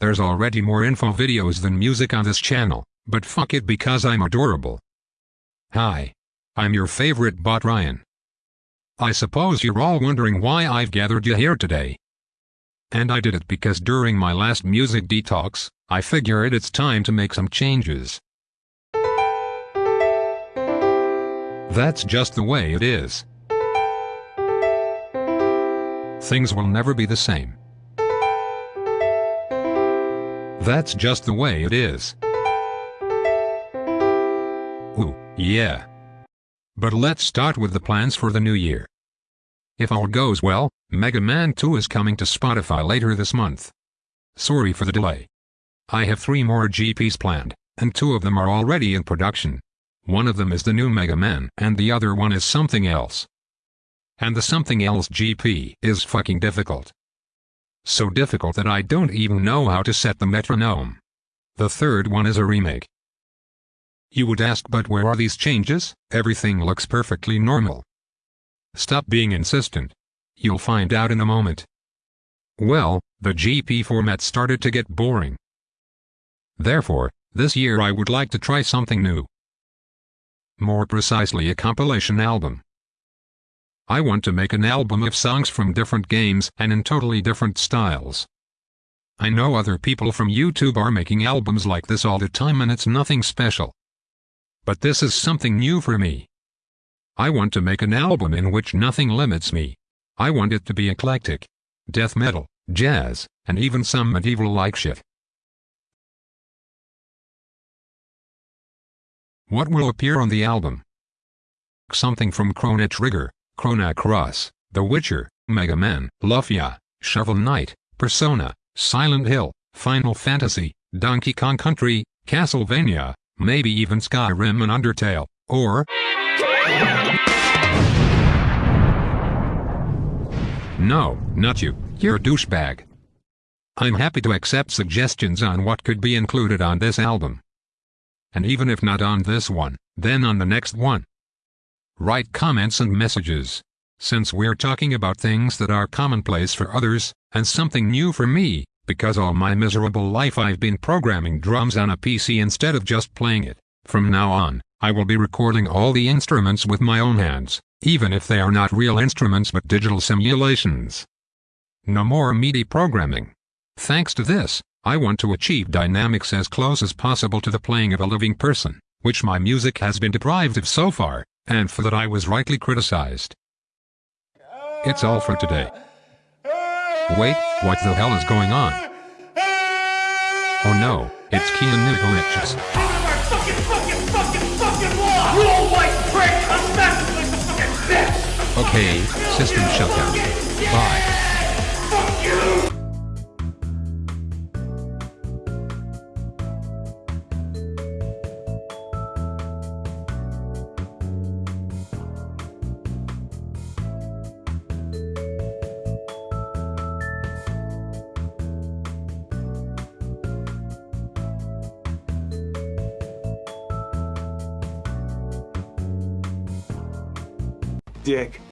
there's already more info videos than music on this channel, but fuck it because I'm adorable. Hi. I'm your favorite bot Ryan. I suppose you're all wondering why I've gathered you here today. And I did it because during my last music detox, I figured it's time to make some changes. That's just the way it is. Things will never be the same. That's just the way it is. Ooh, yeah. But let's start with the plans for the new year. If all goes well, Mega Man 2 is coming to Spotify later this month. Sorry for the delay. I have three more EPs planned, and two of them are already in production. One of them is the new Mega Man, and the other one is something else. And the something else EP is fucking difficult. So difficult that I don't even know how to set the metronome. The third one is a remake. You would ask but where are these changes? Everything looks perfectly normal. Stop being insistent. You'll find out in a moment. Well, the EP format started to get boring. Therefore, this year I would like to try something new. More precisely a compilation album. I want to make an album of songs from different games and in totally different styles. I know other people from YouTube are making albums like this all the time and it's nothing special. But this is something new for me. I want to make an album in which nothing limits me. I want it to be eclectic. Death metal, jazz, and even some medieval-like shit. What will appear on the album? Something from Chrono Trigger, Chrono Cross, The Witcher, Mega Man, Lufia, Shovel Knight, Persona, Silent Hill, Final Fantasy, Donkey Kong Country, Castlevania, maybe even Skyrim and Undertale, or... No, not you, you're a douchebag. I'm happy to accept suggestions on what could be included on this album. And even if not on this one, then on the next one. Write comments and messages. Since we're talking about things that are commonplace for others, and something new for me, because all my miserable life I've been programming drums on a PC instead of just playing it. From now on, I will be recording all the instruments with my own hands, even if they are not real instruments but digital simulations. No more MIDI programming. Thanks to this, I want to achieve dynamics as close as possible to the playing of a living person, which my music has been deprived of so far, and for that I was rightly criticized. It's all for today. Wait, what the hell is going on? Oh no, it's Keanu Glitches. You old white prick! I'm back like the fucking bitch! Okay, system shutdown. Bye. Dick.